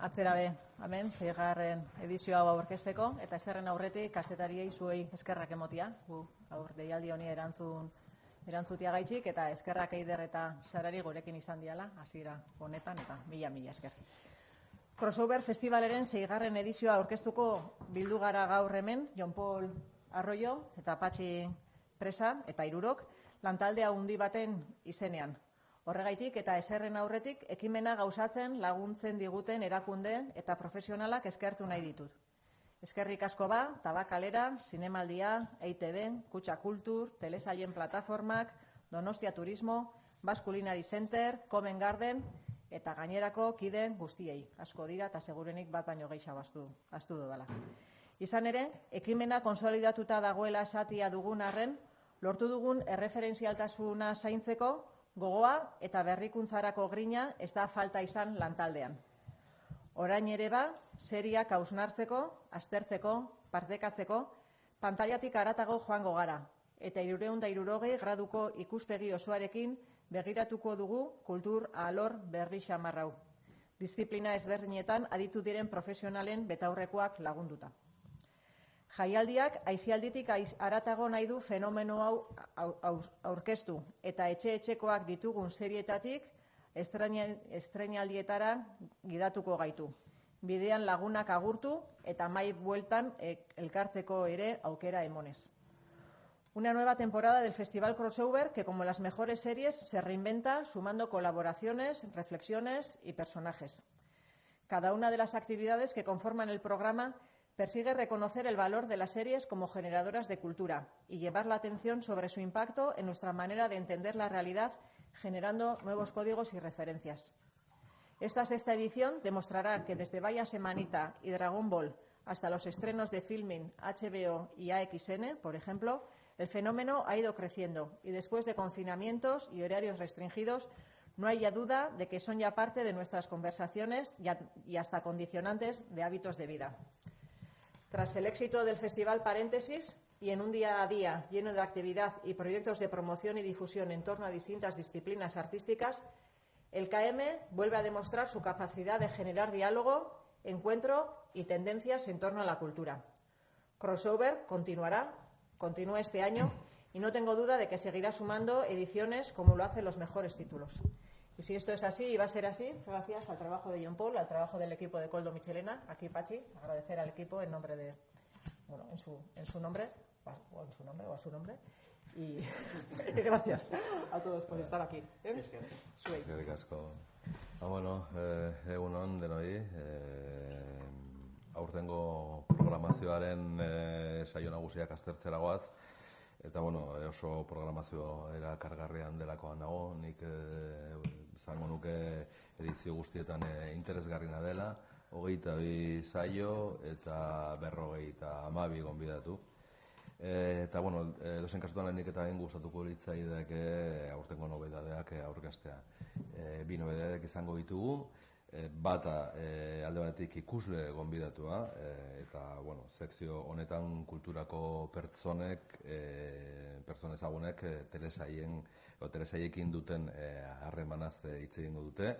atzera be, hemen, zeigarren edizio hau aurkezteko, eta eserren aurretik kasetariei zuei eskerrak emotia, gu aur deialdi honi erantzun erantzutia gaitxik, eta eskerrak eider eta sarari gurekin izan diala, hasiera honetan, eta mila mila esker. Crossover Festivaleren zeigarren edizioa aurkeztuko bildu gara gaur hemen, Jon Paul Arroyo eta Patxi Presa eta Irurok, lantaldea undi baten izenean. Horregaitik eta eserren aurretik ekimena gauzatzen laguntzen diguten erakundeen eta profesionalak eskertu nahi ditut. Eskerrik asko ba, tabakalera, zinemaldia, EITB, Kutsa Kultur, Telesaien Plataformak, Donostia Turismo, Baskulinari Center, Common Garden, eta gainerako kideen guztiei. Asko dira eta segurenik bat baino gehiago astu, astu dudala. Izan ere, ekimena konsolidatuta dagoela esatia dugun arren, lortu dugun erreferentzialtasuna zaintzeko gogoa eta berrikuntzarako grina ez da falta izan lantaldean. Orain ere ba, seriak hausnartzeko, aztertzeko, partekatzeko, pantaiatik aratago joango gara, eta irureunda irurogei graduko ikuspegi osoarekin begiratuko dugu kultur alor berri xamarrau. Disiplina ezberdinetan aditu diren profesionalen betaurrekoak lagunduta. Jaialdiak aizialditik aiz aratago nahi du fenomeno hau aurkeztu eta etxe-etxekoak ditugun serietatik estrenaldietara gidatuko gaitu. Bidean lagunak agurtu eta mai bueltan elkartzeko ere aukera emonez. Una nueva temporada del Festival Crossover que, como las mejores series, se reinventa sumando colaboraciones, reflexiones y personajes. Cada una de las actividades que conforman el programa persigue reconocer el valor de las series como generadoras de cultura y llevar la atención sobre su impacto en nuestra manera de entender la realidad, generando nuevos códigos y referencias. Esta sexta edición demostrará que desde Vaya Semanita y Dragon Ball hasta los estrenos de Filming, HBO y AXN, por ejemplo, el fenómeno ha ido creciendo y después de confinamientos y horarios restringidos, no hay ya duda de que son ya parte de nuestras conversaciones y hasta condicionantes de hábitos de vida. Tras el éxito del Festival Paréntesis y en un día a día lleno de actividad y proyectos de promoción y difusión en torno a distintas disciplinas artísticas, el KM vuelve a demostrar su capacidad de generar diálogo, encuentro y tendencias en torno a la cultura. Crossover continuará, continúa este año y no tengo duda de que seguirá sumando ediciones como lo hacen los mejores títulos. Y si esto es así y va a ser así, gracias al trabajo de John Paul, al trabajo del equipo de Coldo Michelena, aquí Pachi, agradecer al equipo en nombre de, bueno, en su, en su nombre, o en su nombre o a su nombre. Y gracias a todos por estar aquí. ¿eh? Eskerrik asko. Ba, bueno, eh, egun on denoi, eh, aurtengo programazioaren eh, saio nagusiak aztertzera goaz, eta bueno, oso programazio era kargarrean delakoan nago, nik eh, zango nuke edizio guztietan e, interesgarrina dela, hogeita bi saio eta berrogei eta amabi gonbidatu. E, eta, bueno, e, dozen kasutan nik eta egin gustatuko litzaidek aurtengo nobedadeak aurkastea. E, bi nobedadeak izango ditugu, e, bata e, alde batetik ikusle gonbidatua, e, eta, bueno, sekzio honetan kulturako pertsonek, e, pertsone ezagunek telesaien, o telesaiekin duten harremanaz e, hitz egingo dute,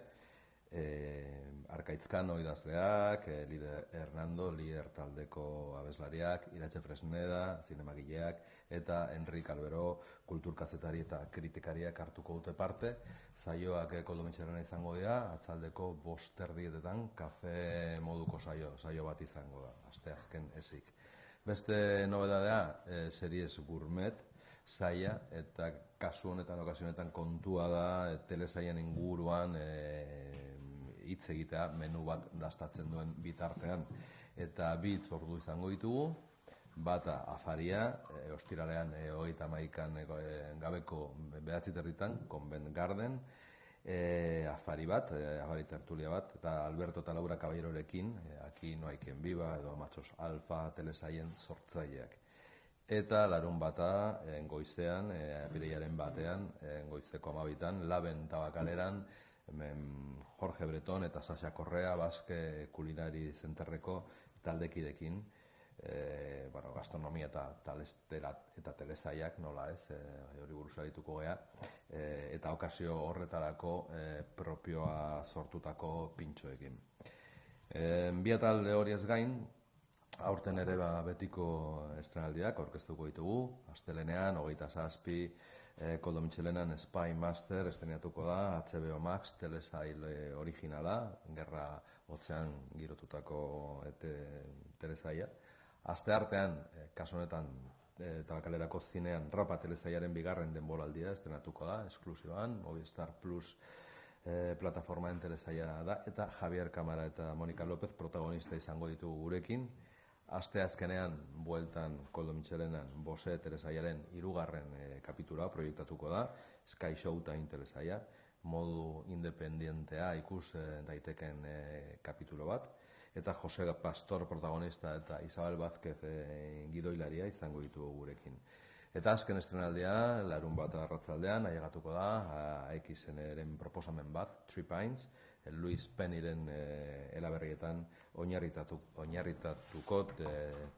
e, Arkaitzkano idazleak, e, Lider Hernando, Lider taldeko abeslariak, Iratxe Fresneda, zinemagileak, eta Enrik Albero, kulturkazetari eta kritikariak hartuko dute parte. Zaioak koldo izango dira, atzaldeko bosterdietetan kafe moduko saio, saio bat izango da, aste azken esik. Beste nobedadea, e, series gourmet, saia, eta kasu honetan, okasionetan kontua da, telesaien inguruan, e, hitz egitea menu bat dastatzen duen bitartean. Eta bi ordu izango ditugu. Bata afaria e, ostiralean e, hogeita maikan e, gabeko behatzi territan Convent Garden. E, afari bat, e, afari tertulia bat eta Alberto eta Laura Caballerorekin e, aki noaiken biba edo matxos alfa telesaien sortzaileak. Eta larun bata e, goizean, e, batean, e, goizeko amabitan, laben tabakaleran, hemen Jorge Breton eta Sasha Correa Baske Kulinari Zenterreko taldekidekin. E, bueno, gastronomia eta talestera eta telesaiak nola ez e, hori buruz arituko gea e, eta okazio horretarako e, propioa sortutako pintxoekin. E, bi talde hori ez gain, aurten ere ba, betiko estrenaldiak aurkeztuko ditugu, astelenean, hogeita zazpi, e, Koldo Michelenan Spy Master estrenatuko da, HBO Max, telesail originala, gerra hotzean girotutako ete, telesaia. Aste artean, e, kaso honetan, e, tabakalerako zinean, rapa telesaiaren bigarren denboraldia estrenatuko da, esklusiban, Movistar Plus e, plataformaen telesaia da, eta Javier Kamara eta Monika López protagonista izango ditugu gurekin, Aste azkenean, bueltan Koldo Michelenan, Bose Teresaiaren irugarren e, kapitula proiektatuko da, Sky Showtime Teresaia, modu independientea ikus e, daiteken e, kapitulo bat, eta Jose Pastor protagonista eta Isabel Vázquez e, gidoilaria izango ditu gurekin. Eta azken estrenaldia, larun bat arratzaldean, aiegatuko da, AXN-eren proposamen bat, Three Pines, Luis Peniren e, elaberrietan oinarritatu, oinarritatuko e,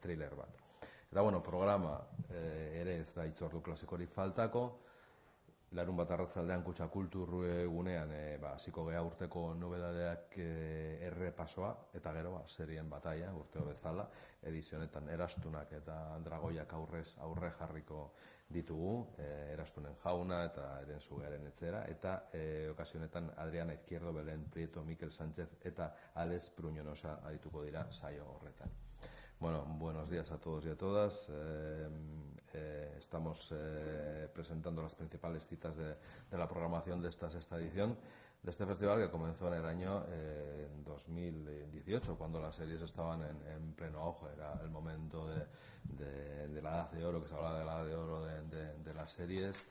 thriller bat. Eta bueno, programa e, ere ez da itzordu klasikorik faltako, larun bat arratzaldean kutsa kultur egunean e, ba, ziko geha urteko nobedadeak e, errepasoa, eta gero ba, serien bataia urteo bezala, edizionetan erastunak eta dragoiak aurrez aurre jarriko ditugu, e, erastunen jauna eta eren zugearen etzera, eta e, okasionetan Adriana Izquierdo, Belen Prieto, Mikel Sánchez eta Alex Pruñonosa adituko dira saio horretan. Bueno, buenos días a todos y a todas. Eh, eh, estamos eh, presentando las principales citas de, la programación de esta sexta edición de este festival que comenzó en el año 2018, cuando las series estaban en, en pleno auge. Era el momento de, de, la edad de oro, que se hablaba de la edad de oro de, las series.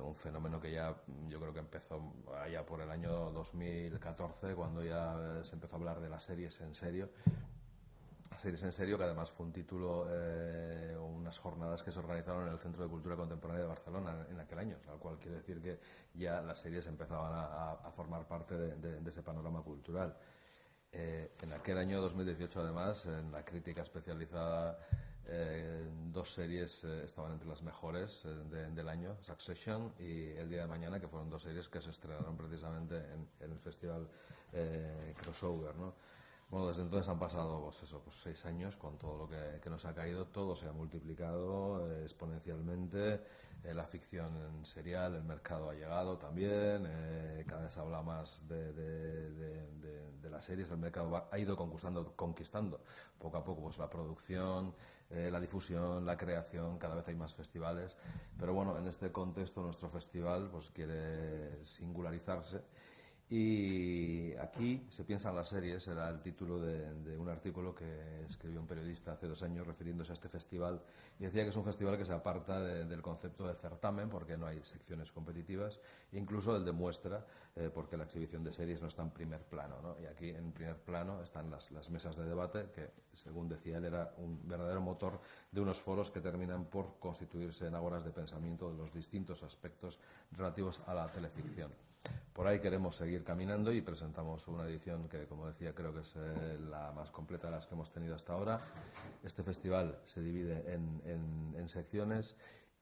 un fenómeno que ya yo creo que empezó allá por el año 2014, cuando ya se empezó a hablar de las series en serio Series en Serio, que además fue un título, eh, unas jornadas que se organizaron en el Centro de Cultura Contemporánea de Barcelona en aquel año, lo cual quiere decir que ya las series empezaban a, formar parte de, ese panorama cultural. Eh, en aquel año 2018, además, en la crítica especializada, eh, dos series estaban entre las mejores del año, Succession y El Día de Mañana, que fueron dos series que se estrenaron precisamente en, en el festival Crossover. ¿no? Bueno, desde entonces han pasado pues eso, pues seis años con todo lo que, nos ha caído, todo se ha multiplicado eh, exponencialmente, eh, la ficción en serial, el mercado ha llegado también, eh, cada vez habla más de, de, de, las series, el mercado ha ido conquistando, conquistando poco a poco pues, la producción, la difusión, la creación, cada vez hay más festivales, pero bueno, en este contexto nuestro festival pues quiere singularizarse y aquí se piensa en las series, era el título de, un artículo que escribió un periodista hace dos años refiriéndose a este festival y decía que es un festival que se aparta del concepto de certamen porque no hay secciones competitivas, e incluso el de muestra eh, porque la exhibición de series no está en primer plano. ¿no? Y aquí en primer plano están las, mesas de debate que, según decía él, era un verdadero motor de unos foros que terminan por constituirse en agoras de pensamiento de los distintos aspectos relativos a la teleficción. Por ahí queremos seguir caminando y presentamos una edición que, como decía, creo que es eh, la más completa de las que hemos tenido hasta ahora. Este festival se divide en, secciones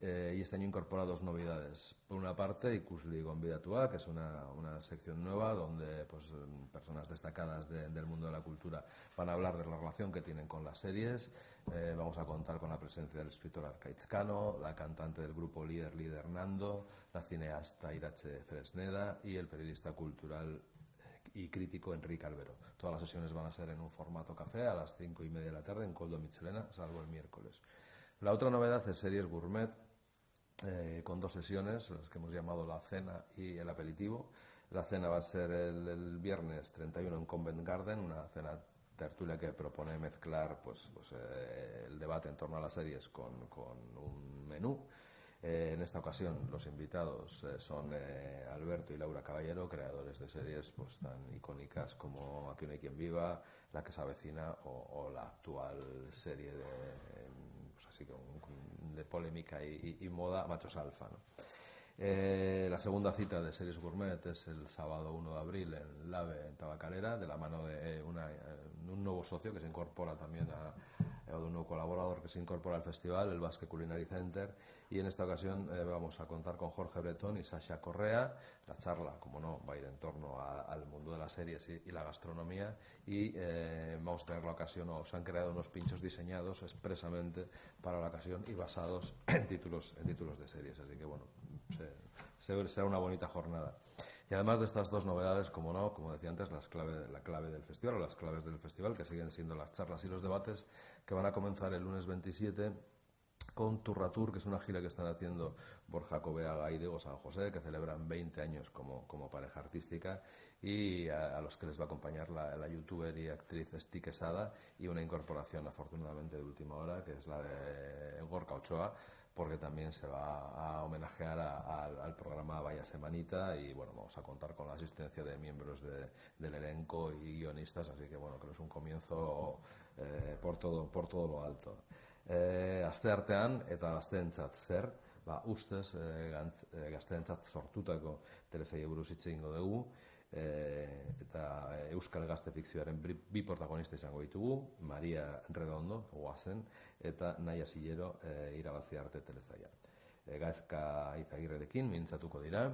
eh, y este año incorpora dos novedades. Por una parte, Ikusli Gonbidatua, que es una, una, sección nueva donde pues, personas destacadas de, del mundo de la cultura van a hablar de la relación que tienen con las series. Eh, vamos a contar con la presencia del escritor Arcaitzcano, la cantante del grupo Líder Líder Nando, la cineasta Irache Fresneda y el periodista cultural y crítico Enrique Albero. Todas las sesiones van a ser en un formato café a las cinco y media de la tarde en Coldo Michelena, salvo el miércoles. La otra novedad es Series Gourmet, eh, con dos sesiones, las que hemos llamado la cena y el aperitivo. La cena va a ser el, el viernes 31 en Convent Garden, una cena tertulia que propone mezclar pues, pues eh, el debate en torno a las series con, con un menú. Eh, en esta ocasión los invitados eh, son eh, Alberto y Laura Caballero, creadores de series pues, tan icónicas como Aquí no hay quien viva, La que se avecina o, o la actual serie de, pues así, de polémica y, y, moda, Machos Alfa. Eh, la segunda cita de Series Gourmet es el sábado 1 de abril en Lave, en Tabacalera, de la mano de una, un nuevo socio que se incorpora también a, de un nuevo colaborador que se incorpora al festival, el Basque Culinary Center, y en esta ocasión eh, vamos a contar con Jorge Bretón y Sasha Correa. La charla, como no, va a ir en torno al mundo de las series y, la gastronomía, y eh, vamos a tener la ocasión, o se han creado unos pinchos diseñados expresamente para la ocasión y basados en títulos, en títulos de series, así que bueno, será una bonita jornada. Y además de estas dos novedades, como no, como decía antes, las clave, la clave del festival o las claves del festival, que siguen siendo las charlas y los debates, que van a comenzar el lunes 27 con Turratur, que es una gira que están haciendo Borja Cobeaga y Diego San José, que celebran 20 años como, pareja artística, y a, los que les va a acompañar la, youtuber y actriz Esti Quesada, y una incorporación, afortunadamente, de última hora, que es la de Gorka Ochoa, porque también se va a homenajear al programa Vaya Semanita y bueno, vamos a contar con la asistencia de miembros del elenco y guionistas, así que bueno, creo que es un comienzo eh, por, todo, por todo lo alto. Eh, aste artean eta ba, ustez eh, eh gazteentzat sortutako telesai buruz hitz egingo dugu, e, eta Euskal Gazte Fikzioaren bi protagonista izango ditugu, Maria Redondo, guazen, eta Naia Zillero e, irabazi arte telezaia. E, gaizka izagirrerekin, mintzatuko dira,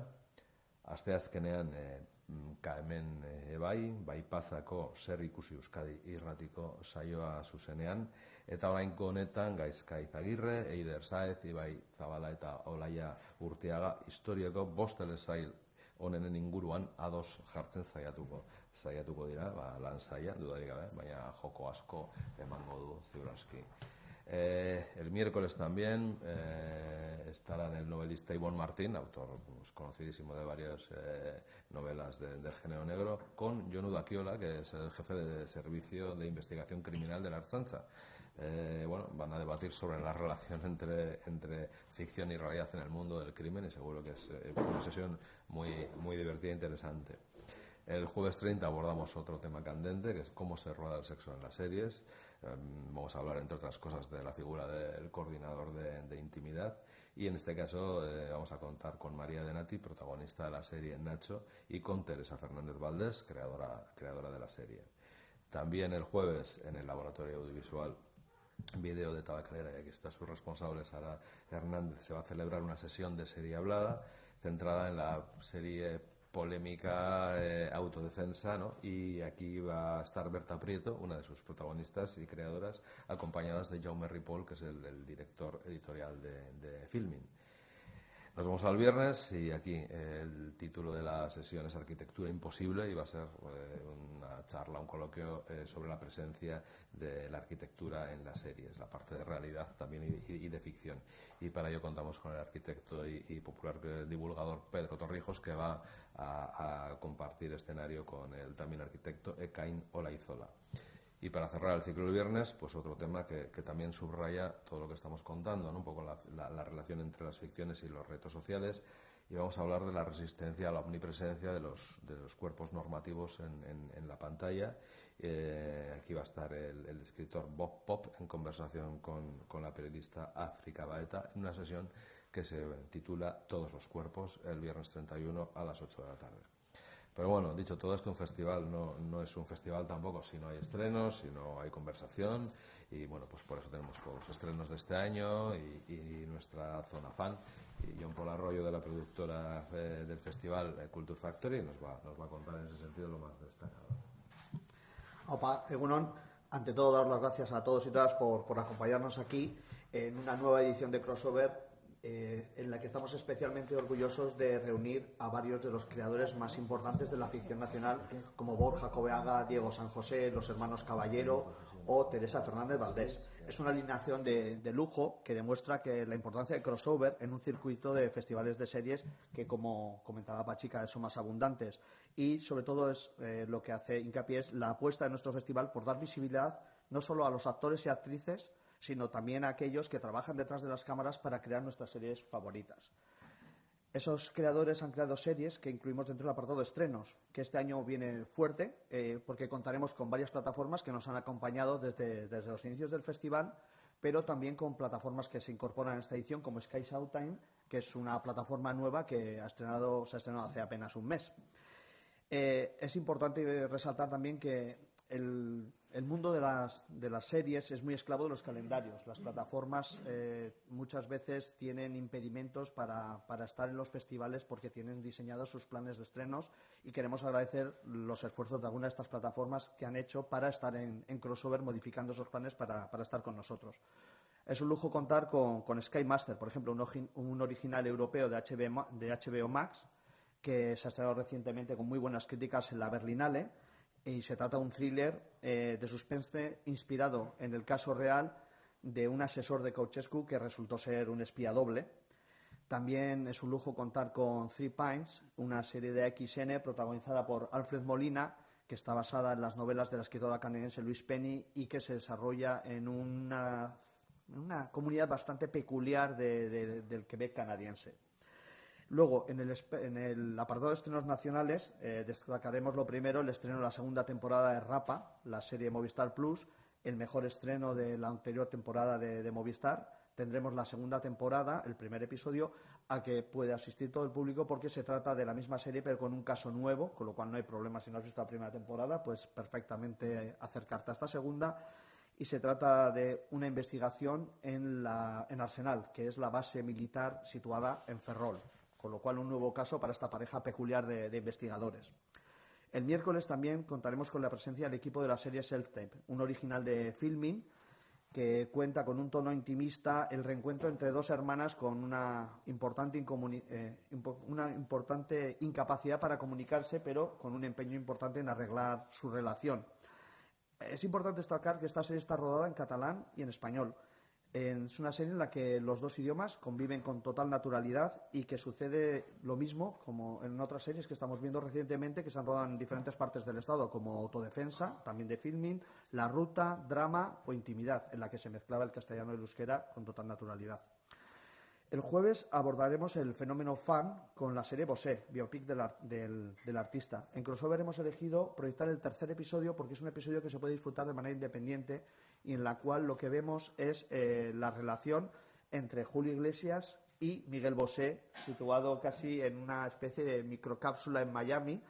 asteazkenean e, hemen e, bai, bai pasako zer ikusi Euskadi irratiko saioa zuzenean, eta orain honetan gaizka izagirre, Eider Saez, Ibai Zabala eta Olaia Urteaga, historiako bost telesail honenen inguruan ados jartzen saiatuko saiatuko dira, ba, lan saia, dudarik gabe, baina joko asko emango du ziuraski. Eh, el miércoles también eh, estarán el novelista Ivonne Martín, autor pues, conocidísimo de varias eh, novelas del género negro, con John Akiola, que es el jefe de servicio de investigación criminal de la Archancha. Eh, bueno, van a debatir sobre la relación entre, ficción y realidad en el mundo del crimen y seguro que es una sesión muy, muy divertida e interesante. El jueves 30 abordamos otro tema candente, que es cómo se rueda el sexo en las series. Em, vamos a hablar, entre otras cosas, de la figura del coordinador de, intimidad. Y en este caso eh, vamos a contar con María Denati, protagonista de la serie Nacho, y con Teresa Fernández Valdés, creadora, creadora de la serie. También el jueves, en el Laboratorio Audiovisual Video de Tabacalera, y aquí está su responsable, Sara Hernández, se va a celebrar una sesión de serie hablada centrada en la serie polémica eh, autodefensa, ¿no? Y aquí va a estar Berta Prieto, una de sus protagonistas y creadoras, acompañadas de Jaume Ripoll, que es el, director editorial de, de Filming. Nos vemos al viernes y aquí eh, el título de la sesión es Arquitectura Imposible y va a ser eh, una charla, un coloquio eh, sobre la presencia de la arquitectura en las series, la parte de realidad también y, de ficción. Y para ello contamos con el arquitecto y, popular divulgador Pedro Torrijos que va a, compartir escenario con el también arquitecto Ekain Olaizola. Y para cerrar el ciclo del viernes, pues otro tema que, también subraya todo lo que estamos contando, ¿no? un poco la, relación entre las ficciones y los retos sociales. Y vamos a hablar de la resistencia a la omnipresencia de los, cuerpos normativos en, en, la pantalla. Eh, aquí va a estar el, escritor Bob Pop en conversación con, con la periodista África Baeta en una sesión que se titula Todos los cuerpos el viernes 31 a las 8 de la tarde. Pero bueno, dicho todo esto, un festival no, no es un festival tampoco si no hay estrenos, si no hay conversación. Y bueno, pues por eso tenemos todos los estrenos de este año y, nuestra zona fan. Y John Paul Arroyo, de la productora eh, del festival eh, Culture Factory, nos va, nos va a contar en ese sentido lo más destacado. Opa, Egunon, ante todo dar las gracias a todos y todas por, por acompañarnos aquí en una nueva edición de Crossover eh, en la que estamos especialmente orgullosos de reunir a varios de los creadores más importantes de la ficción nacional, como Borja Cobeaga, Diego San José, los hermanos Caballero o Teresa Fernández Valdés. Es una alineación de, lujo que demuestra que la importancia de crossover en un circuito de festivales de series que, como comentaba Pachica, son más abundantes. Y, sobre todo, es eh, lo que hace hincapié es la apuesta de nuestro festival por dar visibilidad no solo a los actores y actrices, sino también a aquellos que trabajan detrás de las cámaras para crear nuestras series favoritas. Esos creadores han creado series que incluimos dentro del apartado de estrenos, que este año viene fuerte, eh, porque contaremos con varias plataformas que nos han acompañado desde, los inicios del festival, pero también con plataformas que se incorporan en esta edición, como Sky Time, que es una plataforma nueva que ha estrenado, se ha estrenado hace apenas un mes. Eh, es importante resaltar también que el, mundo de las, de las series es muy esclavo de los calendarios. Las plataformas eh, muchas veces tienen impedimentos para, para, estar en los festivales porque tienen diseñados sus planes de estrenos y queremos agradecer los esfuerzos de algunas de estas plataformas que han hecho para estar en, en crossover modificando esos planes para, para, estar con nosotros. Es un lujo contar con, con Sky Master, por ejemplo, un, un original europeo de HBO, de HBO Max que se ha estrenado recientemente con muy buenas críticas en la Berlinale y se trata de un thriller eh, de suspense inspirado en el caso real de un asesor de Ceausescu que resultó ser un espía doble. También es un lujo contar con Three Pines, una serie de XN protagonizada por Alfred Molina, que está basada en las novelas de la escritora canadiense Louise Penny y que se desarrolla en una, comunidad bastante peculiar de, de, del Quebec canadiense. Luego, en el, en el, apartado de estrenos nacionales, eh, destacaremos lo primero, el estreno de la segunda temporada de Rapa, la serie Movistar Plus, el mejor estreno de la anterior temporada de, Movistar. Tendremos la segunda temporada, el primer episodio, a que puede asistir todo el público porque se trata de la misma serie pero con un caso nuevo, con lo cual no hay problema si no has visto la primera temporada, pues perfectamente acercarte a esta segunda. Y se trata de una investigación en, la, en Arsenal, que es la base militar situada en Ferrol con lo cual un nuevo caso para esta pareja peculiar de, investigadores. El miércoles también contaremos con la presencia del equipo de la serie Self-Tape, un original de Filming que cuenta con un tono intimista el reencuentro entre dos hermanas con una importante, eh, una importante incapacidad para comunicarse, pero con un empeño importante en arreglar su relación. Es importante destacar que esta serie está rodada en catalán y en español. Es una serie en la que los dos idiomas conviven con total naturalidad y que sucede lo mismo como en otras series que estamos viendo recientemente que se han rodado en diferentes partes del Estado, como Autodefensa, también de filming, La Ruta, Drama o Intimidad, en la que se mezclaba el castellano y el euskera con total naturalidad. El jueves abordaremos el fenómeno fan con la serie Bosé, biopic del, del, del, artista. En crossover hemos elegido proyectar el tercer episodio porque es un episodio que se puede disfrutar de manera independiente y en la cual lo que vemos es eh, la relación entre Julio Iglesias y Miguel Bosé, situado casi en una especie de microcápsula en Miami.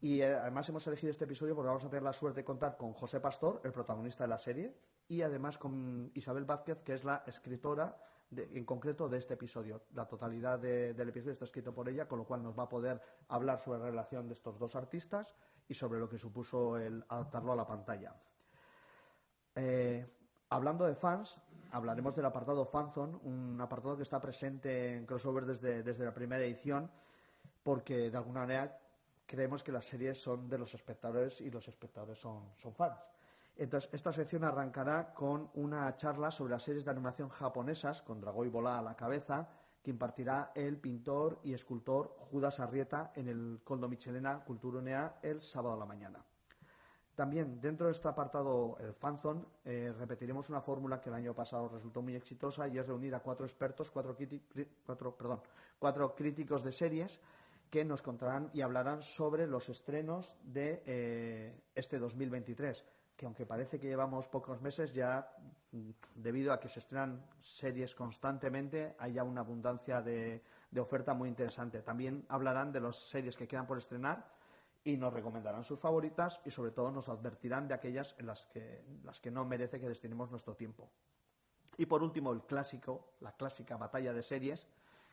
Y eh, además hemos elegido este episodio porque vamos a tener la suerte de contar con José Pastor, el protagonista de la serie, y además con Isabel Vázquez, que es la escritora en concreto de este episodio. La totalidad de, del episodio está escrito por ella, con lo cual nos va a poder hablar sobre la relación de estos dos artistas y sobre lo que supuso el adaptarlo a la pantalla. Eh, hablando de fans, hablaremos del apartado Fanzone, un apartado que está presente en Crossover desde, desde, la primera edición, porque de alguna manera creemos que las series son de los espectadores y los espectadores son, son fans. Entonces, esta sección arrancará con una charla sobre las series de animación japonesas, con Dragoi Bola a la cabeza, que impartirá el pintor y escultor Judas Arrieta en el Coldo Michelena Culturunea el sábado a la mañana. También dentro de este apartado, el fanzone, eh, repetiremos una fórmula que el año pasado resultó muy exitosa y es reunir a cuatro expertos, cuatro, cuatro, perdón, cuatro críticos de series que nos contarán y hablarán sobre los estrenos de eh, este 2023, que aunque parece que llevamos pocos meses, ya mm, debido a que se estrenan series constantemente, hay ya una abundancia de, de oferta muy interesante. También hablarán de las series que quedan por estrenar y nos recomendarán sus favoritas y sobre todo nos advertirán de aquellas en las que, las que no merece que destinemos nuestro tiempo. Y por último, el clásico, la clásica batalla de series,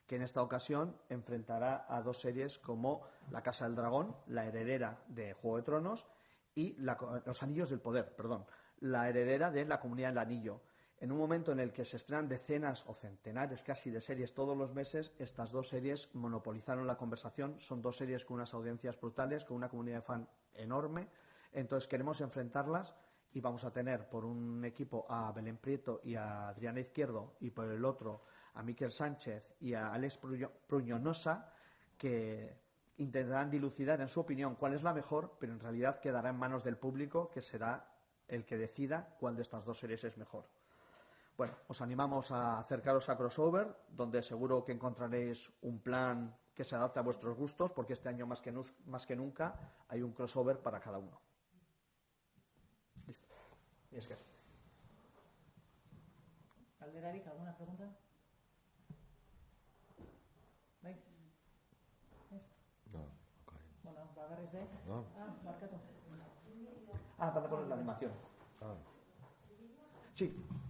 que en esta ocasión enfrentará a dos series como La Casa del Dragón, la heredera de Juego de Tronos, y la, Los Anillos del Poder, perdón, la heredera de La Comunidad del Anillo. En un momento en el que se estrenan decenas o centenares casi de series todos los meses, estas dos series monopolizaron la conversación. Son dos series con unas audiencias brutales, con una comunidad de fan enorme. Entonces queremos enfrentarlas y vamos a tener por un equipo a Belén Prieto y a Adriana Izquierdo y por el otro a Miquel Sánchez y a Alex Pruñonosa que intentarán dilucidar en su opinión cuál es la mejor, pero en realidad quedará en manos del público que será el que decida cuál de estas dos series es mejor. Bueno, os animamos a acercaros a Crossover, donde seguro que encontraréis un plan que se adapte a vuestros gustos, porque este año más que, más que nunca hay un crossover para cada uno. Listo. Y es que. ¿alguna pregunta? ¿Bai? ¿Es? No, okay. Bueno, de... No. Ah. Ah, para poner la animación. Sí.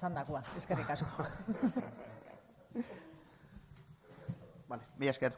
Esan dakoa, eskerrik asko. Vale, mila esker.